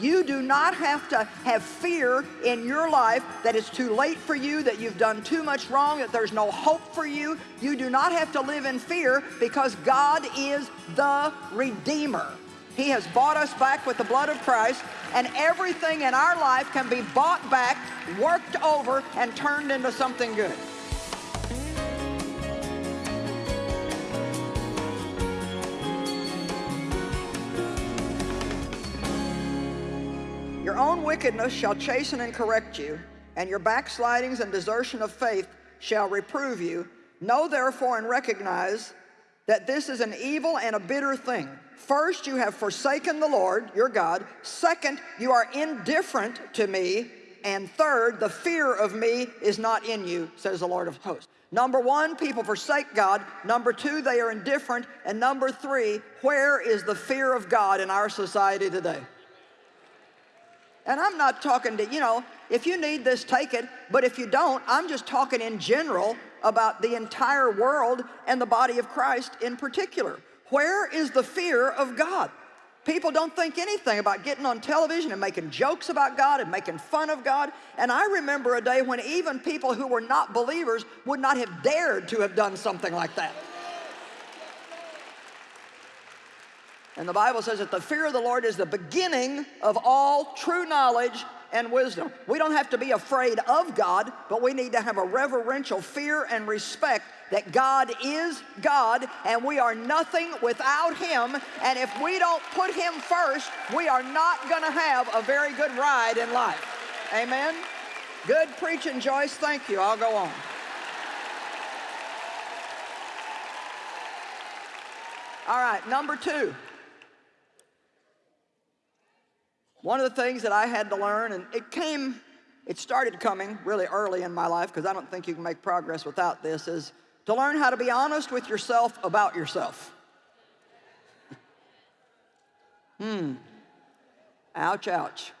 You do not have to have fear in your life that it's too late for you, that you've done too much wrong, that there's no hope for you. You do not have to live in fear because God is the Redeemer. He has bought us back with the blood of Christ, and everything in our life can be bought back, worked over, and turned into something good. Your own wickedness shall chasten and correct you, and your backslidings and desertion of faith shall reprove you. Know therefore and recognize that this is an evil and a bitter thing. First, you have forsaken the Lord, your God. Second, you are indifferent to me. And third, the fear of me is not in you, says the Lord of hosts. Number one, people forsake God. Number two, they are indifferent. And number three, where is the fear of God in our society today? And I'm not talking to, you know, if you need this, take it. But if you don't, I'm just talking in general about the entire world and the body of Christ in particular. Where is the fear of God? People don't think anything about getting on television and making jokes about God and making fun of God. And I remember a day when even people who were not believers would not have dared to have done something like that. And the Bible says that the fear of the Lord is the beginning of all true knowledge and wisdom. We don't have to be afraid of God, but we need to have a reverential fear and respect that God is God and we are nothing without Him. And if we don't put Him first, we are not going to have a very good ride in life. Amen? Good preaching, Joyce. Thank you. I'll go on. All right, number two. One of the things that I had to learn, and it came, it started coming really early in my life because I don't think you can make progress without this, is to learn how to be honest with yourself about yourself. hmm. Ouch, ouch.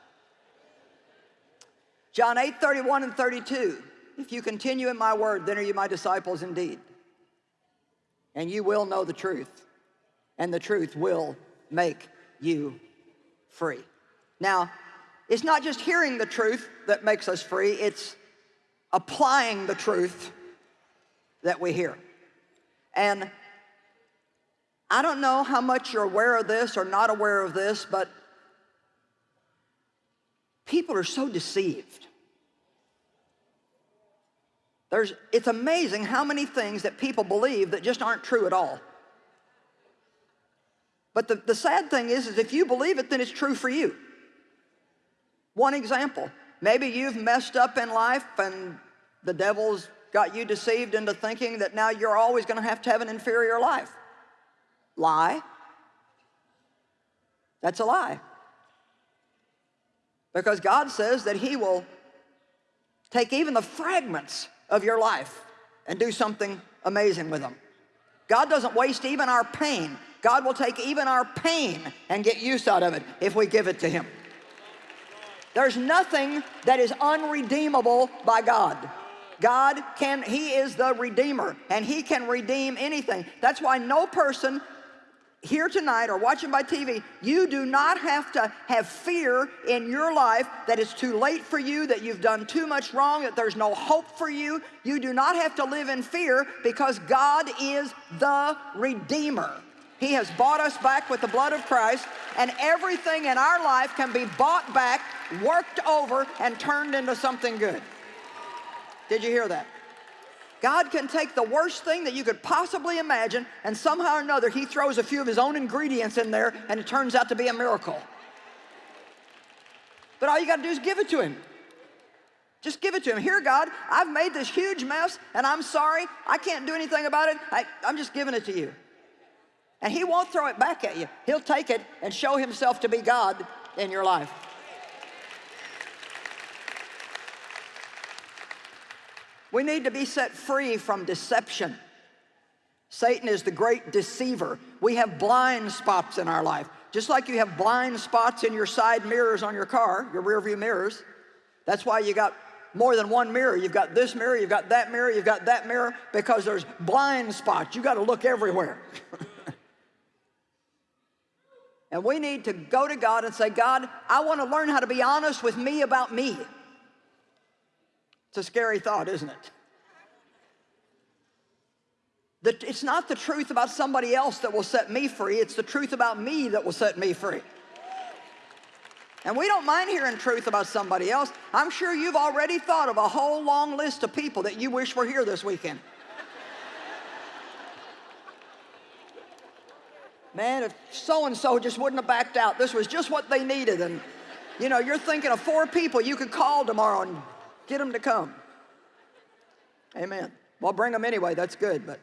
John 8, 31 and 32. If you continue in my word, then are you my disciples indeed. And you will know the truth, and the truth will make you free. Now, it's not just hearing the truth that makes us free, it's applying the truth that we hear. And I don't know how much you're aware of this or not aware of this, but people are so deceived. There's, it's amazing how many things that people believe that just aren't true at all. But the, the sad thing is, is if you believe it, then it's true for you. One example, maybe you've messed up in life and the devil's got you deceived into thinking that now you're always going to have to have an inferior life. Lie. That's a lie. Because God says that he will take even the fragments of your life and do something amazing with them. God doesn't waste even our pain. God will take even our pain and get use out of it if we give it to him. There's nothing that is unredeemable by God. God can, He is the Redeemer, and He can redeem anything. That's why no person here tonight or watching by TV, you do not have to have fear in your life that it's too late for you, that you've done too much wrong, that there's no hope for you. You do not have to live in fear because God is the Redeemer. He has bought us back with the blood of Christ, and everything in our life can be bought back, worked over, and turned into something good. Did you hear that? God can take the worst thing that you could possibly imagine, and somehow or another, He throws a few of His own ingredients in there, and it turns out to be a miracle. But all you got to do is give it to Him. Just give it to him. Here, God, I've made this huge mess and I'm sorry. I can't do anything about it. I, am just giving it to you. And he won't throw it back at you. He'll take it and show himself to be God in your life. We need to be set free from deception. Satan is the great deceiver. We have blind spots in our life. Just like you have blind spots in your side mirrors on your car, your rear view mirrors. That's why you got more than one mirror. You've got this mirror, you've got that mirror, you've got that mirror, because there's blind spots. You got to look everywhere. And we need to go to God and say, God, I want to learn how to be honest with me about me. It's a scary thought, isn't it? That it's not the truth about somebody else that will set me free, it's the truth about me that will set me free. And we don't mind hearing truth about somebody else. I'm sure you've already thought of a whole long list of people that you wish were here this weekend. Man, if so-and-so just wouldn't have backed out, this was just what they needed. And, you know, you're thinking of four people you could call tomorrow and get them to come. Amen. Well, bring them anyway, that's good. But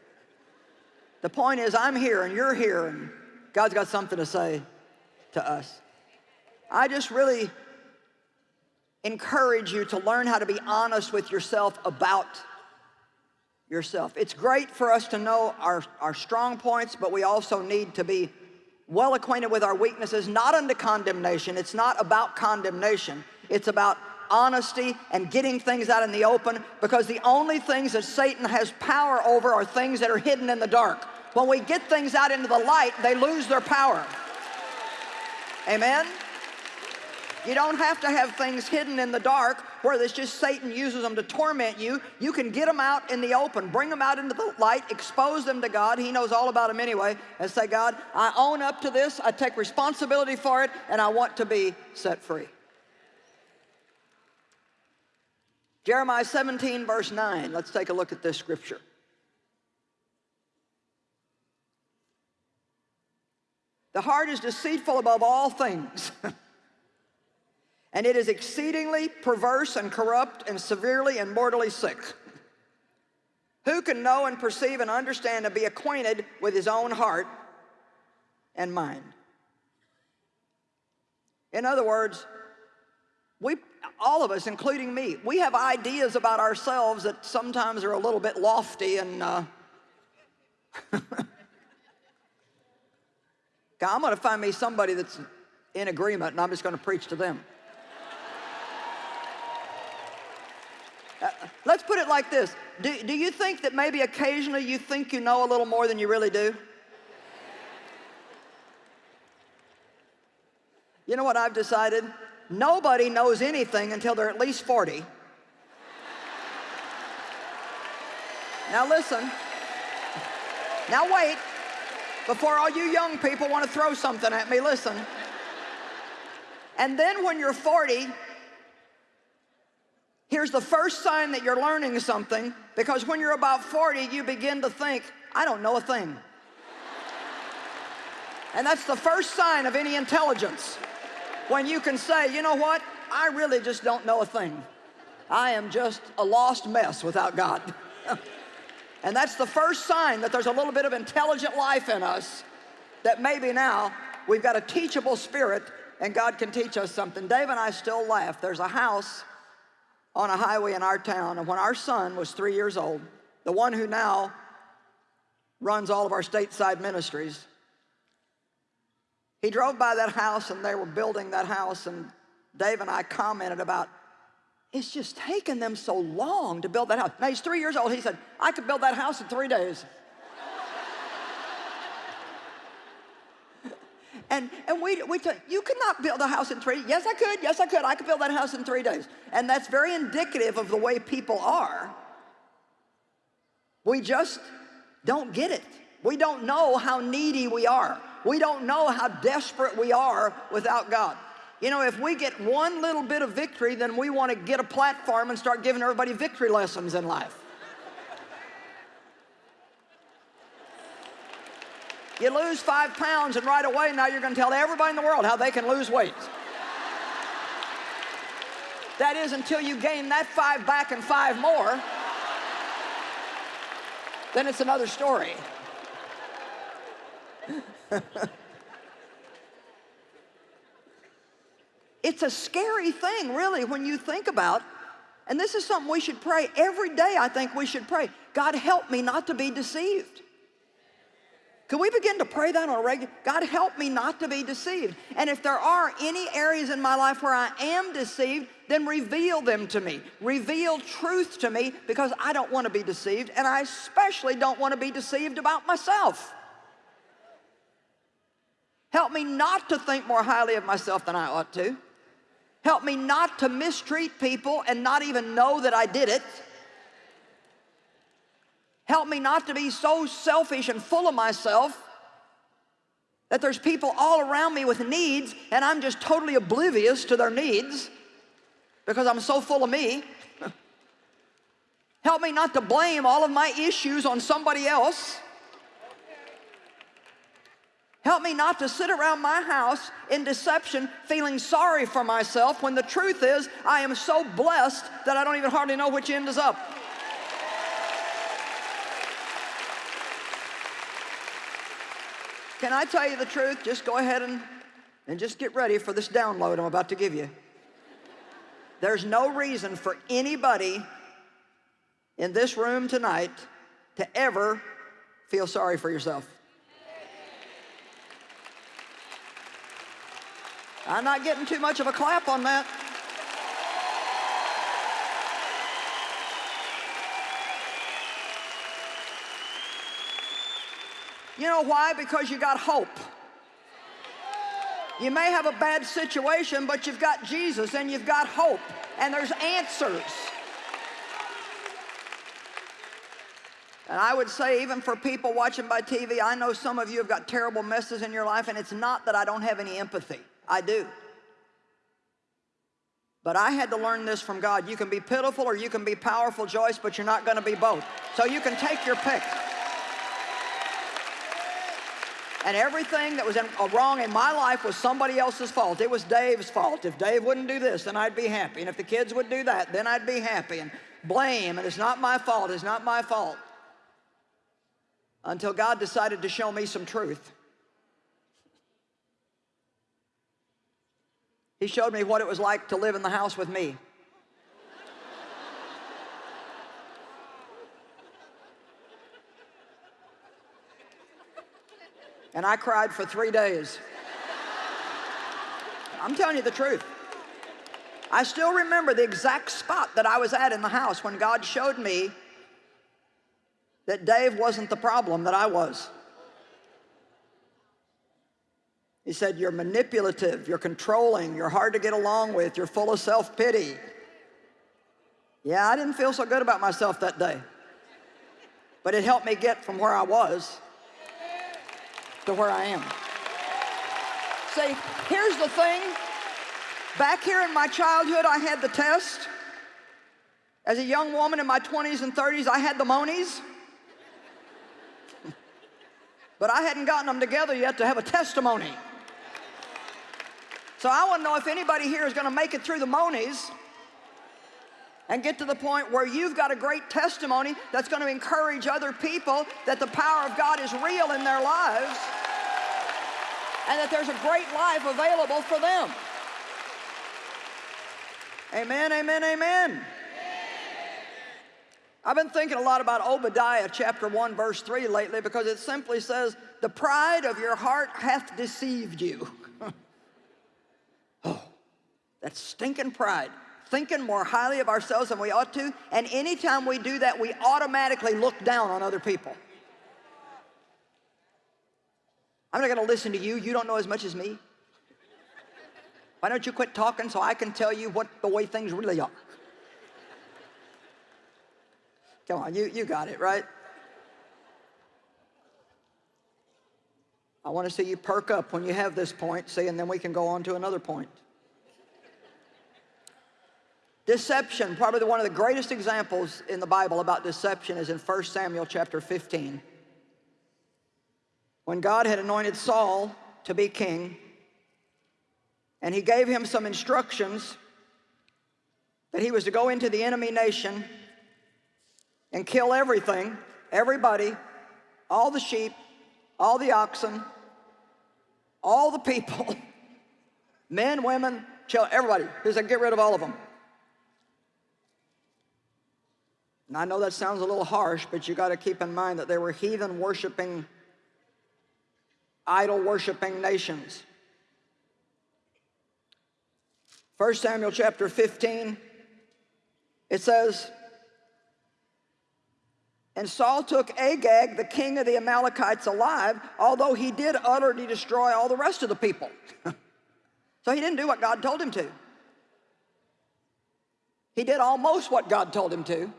the point is, I'm here and you're here, and God's got something to say to us. I just really encourage you to learn how to be honest with yourself about yourself. It's great for us to know our, our strong points, but we also need to be well acquainted with our weaknesses, not unto condemnation. It's not about condemnation. It's about honesty and getting things out in the open because the only things that Satan has power over are things that are hidden in the dark. When we get things out into the light, they lose their power. Amen? You don't have to have things hidden in the dark where it's just Satan uses them to torment you. You can get them out in the open, bring them out into the light, expose them to God. He knows all about them anyway. And say, God, I own up to this, I take responsibility for it, and I want to be set free. Jeremiah 17, verse 9. Let's take a look at this scripture. The heart is deceitful above all things. and it is exceedingly perverse and corrupt and severely and mortally sick. Who can know and perceive and understand and be acquainted with his own heart and mind? In other words, we, all of us, including me, we have ideas about ourselves that sometimes are a little bit lofty and uh, I'm going to find me somebody that's in agreement and I'm just going to preach to them. Uh, let's put it like this. Do, do you think that maybe occasionally you think you know a little more than you really do? You know what I've decided? Nobody knows anything until they're at least 40. Now listen. Now wait. Before all you young people want to throw something at me, listen. And then when you're 40, here's the first sign that you're learning something because when you're about 40, you begin to think, I don't know a thing. And that's the first sign of any intelligence. When you can say, you know what? I really just don't know a thing. I am just a lost mess without God. And that's the first sign that there's a little bit of intelligent life in us that maybe now we've got a teachable spirit and God can teach us something. Dave and I still laugh. There's a house on a highway in our town, and when our son was three years old, the one who now runs all of our stateside ministries, he drove by that house and they were building that house, and Dave and I commented about it's just taken them so long to build that house. Now he's three years old. He said, I could build that house in three days. And and we, we t- you could not build a house in three. Yes, I could. Yes, I could. I could build that house in three days. And that's very indicative of the way people are. We just don't get it. We don't know how needy we are. We don't know how desperate we are without God. You know, if we get one little bit of victory, then we want to get a platform and start giving everybody victory lessons in life. You lose five pounds and right away now you're going to tell everybody in the world how they can lose weight. That is until you gain that five back and five more. Then it's another story. It's a scary thing, really, when you think about, and this is something we should pray every day. I think we should pray. God, help me not to be deceived. Can we begin to pray that on a regular? God, help me not to be deceived. And if there are any areas in my life where I am deceived, then reveal them to me. Reveal truth to me because I don't want to be deceived, and I especially don't want to be deceived about myself. Help me not to think more highly of myself than I ought to. Help me not to mistreat people and not even know that I did it. Help me not to be so selfish and full of myself that there's people all around me with needs and I'm just totally oblivious to their needs because I'm so full of me. Help me not to blame all of my issues on somebody else. Help me not to sit around my house in deception feeling sorry for myself when the truth is I am so blessed that I don't even hardly know which end is up. Can I tell you the truth? Just go ahead and, and just get ready for this download I'm about to give you. There's no reason for anybody in this room tonight to ever feel sorry for yourself. I'm not getting too much of a clap on that. You know why? Because you got hope. You may have a bad situation, but you've got Jesus and you've got hope, and there's answers. And I would say, even for people watching by TV, I know some of you have got terrible messes in your life, and it's not that I don't have any empathy. I do. But I had to learn this from God. You can be pitiful or you can be powerful, Joyce, but you're not going to be both. So you can take your pick. And everything that was in, uh, wrong in my life was somebody else's fault. It was Dave's fault. If Dave wouldn't do this, then I'd be happy. And if the kids would do that, then I'd be happy. And blame, and it's not my fault, it's not my fault. Until God decided to show me some truth. He showed me what it was like to live in the house with me. And I cried for three days. I'm telling you the truth. I still remember the exact spot that I was at in the house when God showed me that Dave wasn't the problem, that I was. He said, You're manipulative, you're controlling, you're hard to get along with, you're full of self pity. Yeah, I didn't feel so good about myself that day. But it helped me get from where I was to where I am. See, here's the thing. Back here in my childhood, I had the test. As a young woman in my 20s and 30s, I had the monies. but I hadn't gotten them together yet to have a testimony. So I want to know if anybody here is going to make it through the monies and get to the point where you've got a great testimony that's going to encourage other people that the power of God is real in their lives and that there's a great life available for them. Amen, amen, amen. I've been thinking a lot about Obadiah chapter 1 verse 3 lately because it simply says, the pride of your heart hath deceived you. Oh, that stinking pride, thinking more highly of ourselves than we ought to, and anytime we do that, we automatically look down on other people. I'm not gonna listen to you, you don't know as much as me. Why don't you quit talking so I can tell you what the way things really are? Come on, you, you got it, right? I want to see you perk up when you have this point, see, and then we can go on to another point. Deception, probably one of the greatest examples in the Bible about deception is in 1 Samuel chapter 15. When God had anointed Saul to be king, and he gave him some instructions that he was to go into the enemy nation and kill everything, everybody, all the sheep, all the oxen, all the people, men, women, children, everybody. He said, get rid of all of them. And I know that sounds a little harsh, but you got to keep in mind that they were heathen worshiping, idol worshiping nations. 1 Samuel chapter 15, it says, And Saul took Agag, the king of the Amalekites, alive, although he did utterly destroy all the rest of the people. so he didn't do what God told him to. He did almost what God told him to,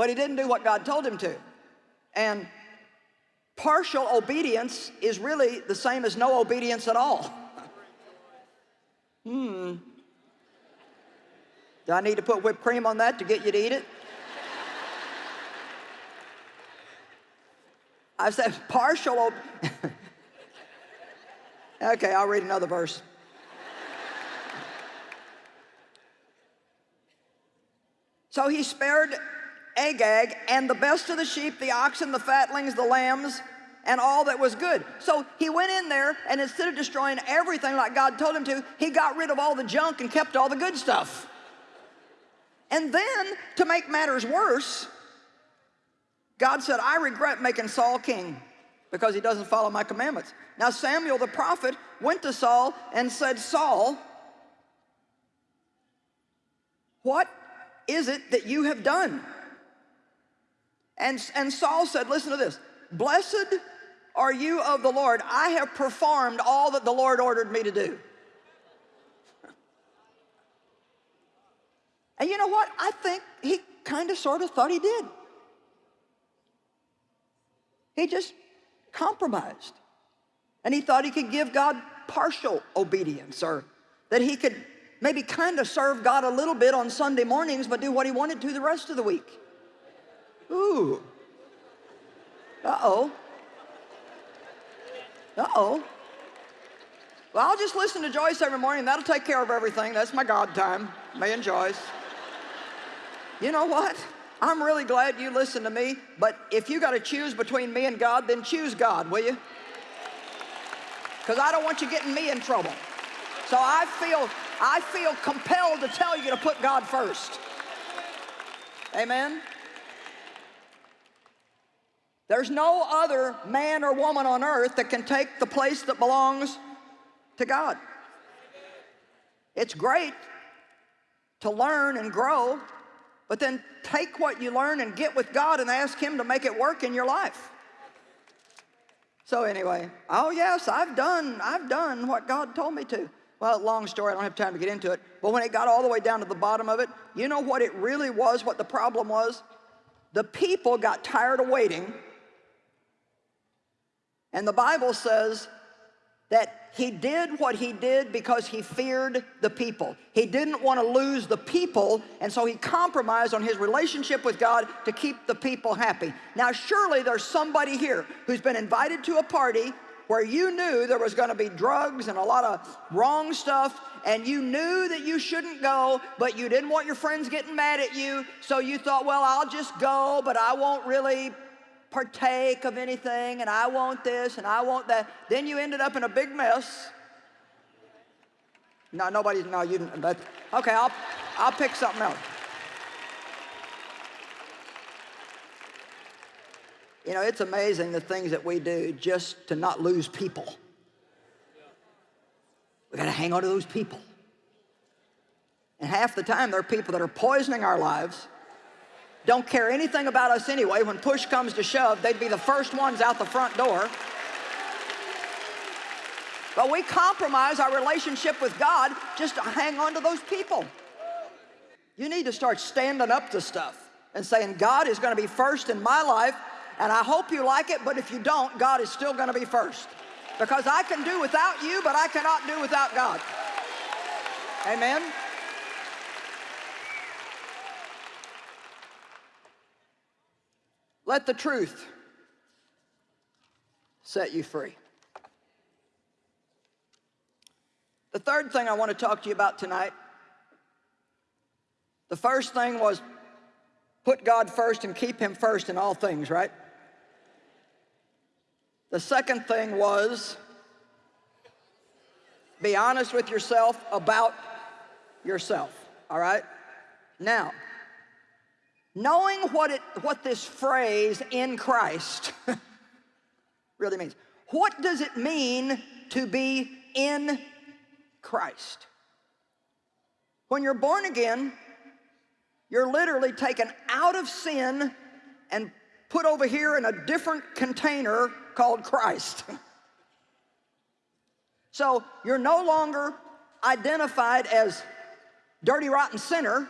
but he didn't do what God told him to. And partial obedience is really the same as no obedience at all. hmm. Do I need to put whipped cream on that to get you to eat it? I said partial. okay, I'll read another verse. so he spared Agag and the best of the sheep, the oxen, the fatlings, the lambs, and all that was good. So he went in there and instead of destroying everything like God told him to, he got rid of all the junk and kept all the good stuff. And then to make matters worse, God said, I regret making Saul king because he doesn't follow my commandments. Now Samuel the prophet went to Saul and said, Saul, what is it that you have done? And, and Saul said, listen to this, blessed are you of the Lord. I have performed all that the Lord ordered me to do. And you know what? I think he kind of sort of thought he did. He just compromised. And he thought he could give God partial obedience or that he could maybe kind of serve God a little bit on Sunday mornings but do what he wanted to the rest of the week. Ooh. Uh-oh. Uh-oh. Well, I'll just listen to Joyce every morning. That'll take care of everything. That's my God time, me and Joyce. You know what? I'm really glad you listen to me, but if you got to choose between me and God, then choose God, will you? Because I don't want you getting me in trouble. So I feel, I feel compelled to tell you to put God first. Amen? There's no other man or woman on earth that can take the place that belongs to God. It's great to learn and grow, but then take what you learn and get with God and ask Him to make it work in your life. So anyway, oh yes, I've done, I've done what God told me to. Well, long story, I don't have time to get into it. But when it got all the way down to the bottom of it, you know what it really was, what the problem was? The people got tired of waiting. And the Bible says that he did what he did because he feared the people. He didn't want to lose the people, and so he compromised on his relationship with God to keep the people happy. Now, surely there's somebody here who's been invited to a party where you knew there was going to be drugs and a lot of wrong stuff, and you knew that you shouldn't go, but you didn't want your friends getting mad at you, so you thought, well, I'll just go, but I won't really partake of anything and I want this and I want that. Then you ended up in a big mess. No, nobody's, no, you didn't. But, okay, I'll, I'll pick something else. You know, it's amazing the things that we do just to not lose people. We got to hang on to those people. And half the time, there are people that are poisoning our lives don't care anything about us anyway. When push comes to shove, they'd be the first ones out the front door. But we compromise our relationship with God just to hang on to those people. You need to start standing up to stuff and saying, God is going to be first in my life, and I hope you like it, but if you don't, God is still going to be first. Because I can do without you, but I cannot do without God. Amen? Let the truth set you free. The third thing I want to talk to you about tonight, the first thing was put God first and keep him first in all things, right? The second thing was be honest with yourself about yourself, all right? Now, knowing what, it, what this phrase in Christ really means. What does it mean to be in Christ? When you're born again, you're literally taken out of sin and put over here in a different container called Christ. so you're no longer identified as dirty, rotten sinner.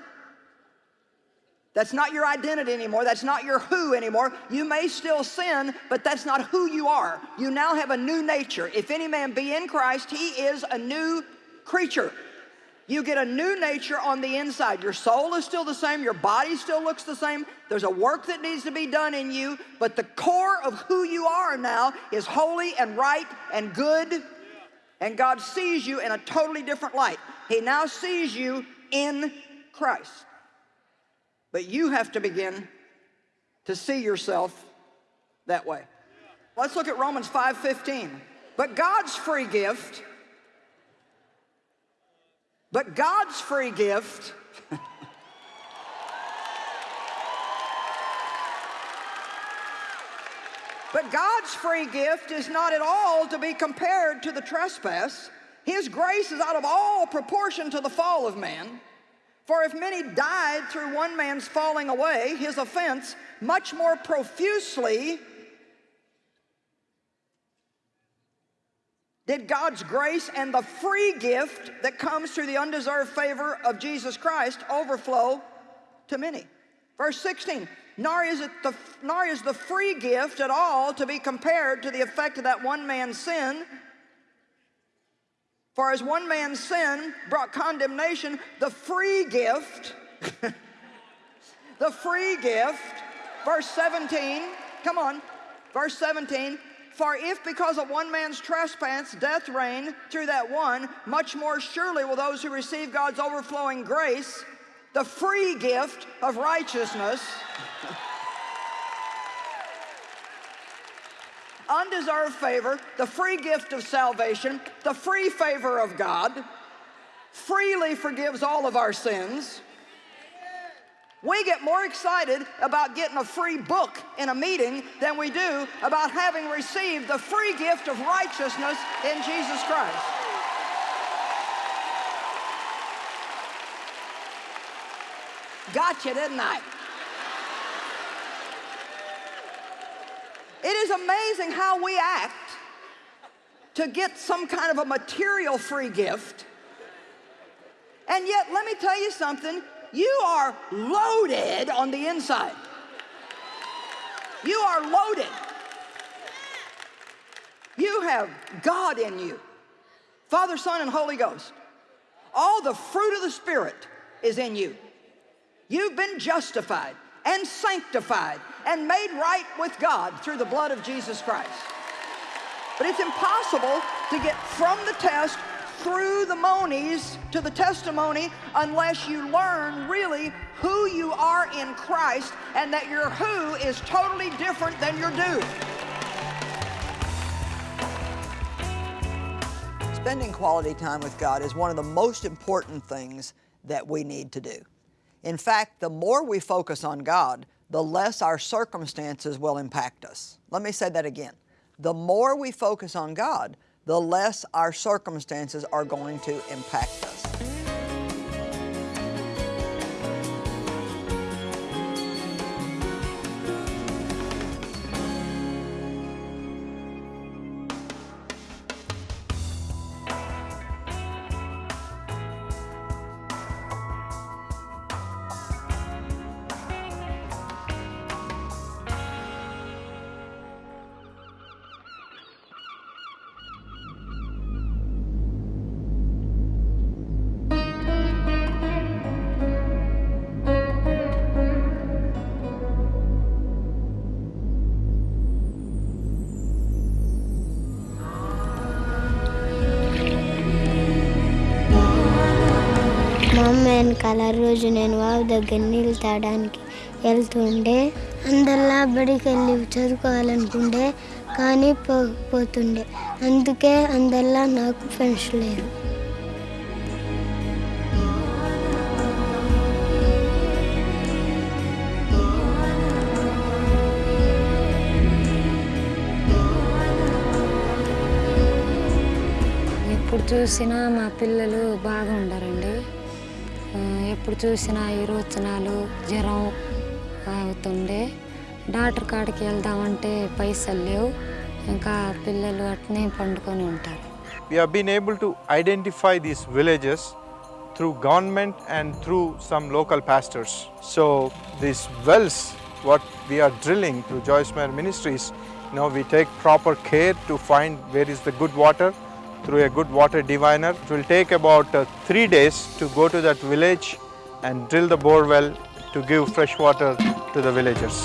That's not your identity anymore. That's not your who anymore. You may still sin, but that's not who you are. You now have a new nature. If any man be in Christ, he is a new creature. You get a new nature on the inside. Your soul is still the same. Your body still looks the same. There's a work that needs to be done in you, but the core of who you are now is holy and right and good. And God sees you in a totally different light. He now sees you in Christ. But you have to begin to see yourself that way. Let's look at Romans 5:15. But God's free gift, but God's free gift But God's free gift is not at all to be compared to the trespass. His grace is out of all proportion to the fall of man. For if many died through one man's falling away, his offense, much more profusely did God's grace and the free gift that comes through the undeserved favor of Jesus Christ overflow to many. Verse 16, nor is, it the, nor is the free gift at all to be compared to the effect of that one man's sin. For as one man's sin brought condemnation, the free gift, the free gift, verse 17, come on, verse 17, for if because of one man's trespass death reigned through that one, much more surely will those who receive God's overflowing grace, the free gift of righteousness, undeserved favor, the free gift of salvation, the free favor of God, freely forgives all of our sins. We get more excited about getting a free book in a meeting than we do about having received the free gift of righteousness in Jesus Christ. Gotcha, didn't I? It is amazing how we act to get some kind of a material free gift. And yet, let me tell you something, you are loaded on the inside. You are loaded. You have God in you. Father, Son, and Holy Ghost. All the fruit of the Spirit is in you. You've been justified and sanctified and made right with God through the blood of Jesus Christ. But it's impossible to get from the test through the monies to the testimony unless you learn really who you are in Christ and that your who is totally different than your do. Spending quality time with God is one of the most important things that we need to do. In fact, the more we focus on God, the less our circumstances will impact us. Let me say that again. The more we focus on God, the less our circumstances are going to impact us. అమ్మ రోజు నేను wow దగ్గర నీళ్ళు తాగడానికి వెళ్తుండే. అందరిలా బడికి వెళ్ళి చదువుకోవాలనుకుంటే కానీ పోతుండే. అందుకే అందరిలా నాకు ఫ్రెండ్స్ లేరు. ఇప్పుడు చూసినా మా పిల్లలు బాగా ఉండరండి ఎప్పుడు చూసినా విరోచనాలు జ్వరం అవుతుండే డాక్టర్ కాడికి వెళ్దామంటే పైసలు లేవు ఇంకా పిల్లలు అట్నే పండుకొని ఉంటారు We have been able to identify these villages through government and through some local pastors. So these wells, what we are drilling through Joyce Meyer Ministries, you know, we take proper care to find where is the good water through a good water diviner. It will take about uh, three days to go to that village and drill the bore well to give fresh water to the villagers.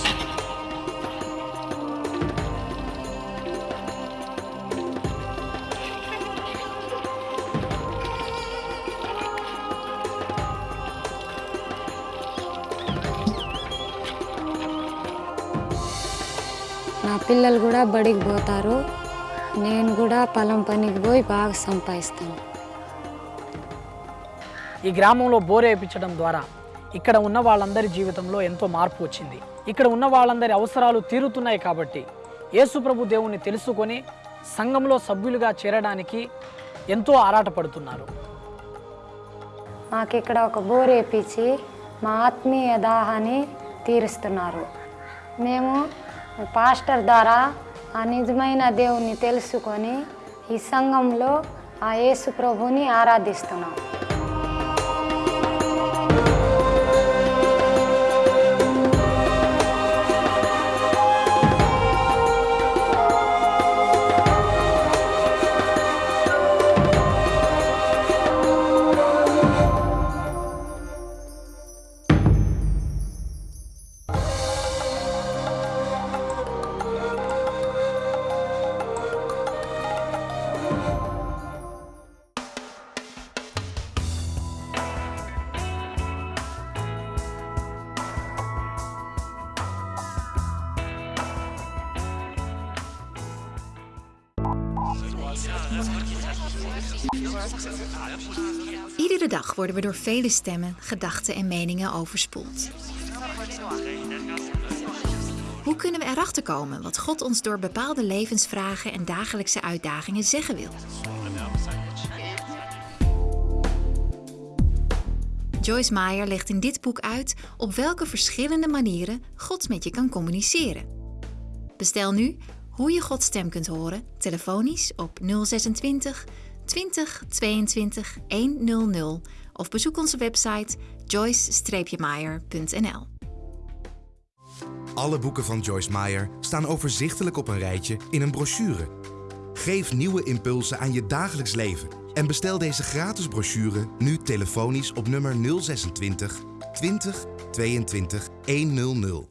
నా పిల్లలు కూడా బడికి పోతారు నేను కూడా పొలం పనికి పోయి బాగా సంపాదిస్తాను. ఈ గ్రామంలో బోర్ వేయించడం ద్వారా ఇక్కడ ఉన్న వాళ్ళందరి జీవితంలో ఎంతో మార్పు వచ్చింది. ఇక్కడ ఉన్న వాళ్ళందరి అవసరాలు తీరుతున్నాయి కాబట్టి యేసుప్రభు దేవుణ్ణి తెలుసుకొని సంఘంలో సభ్యులుగా చేరడానికి ఎంతో ఆరాటపడుతున్నారు. మాకు ఇక్కడ ఒక బోర్ వేపించి మా ఆత్మీయ దాహాన్ని తీరుస్తున్నారు. మేము పాస్టర్ ద్వారా ఆ నిజమైన దేవుణ్ణి తెలుసుకొని ఈ సంఘంలో ఆ యేసు ప్రభుని ఆరాధిస్తున్నాం. Iedere dag worden we door vele stemmen, gedachten en meningen overspoeld. Hoe kunnen we erachter komen wat God ons door bepaalde levensvragen en dagelijkse uitdagingen zeggen wil? Joyce Meyer legt in dit boek uit op welke verschillende manieren God met je kan communiceren. Bestel nu hoe je Gods stem kunt horen, telefonisch op 026 20 22 100 of bezoek onze website joyce-meyer.nl. Alle boeken van Joyce Meyer staan overzichtelijk op een rijtje in een brochure. Geef nieuwe impulsen aan je dagelijks leven en bestel deze gratis brochure nu telefonisch op nummer 026 20 22 100.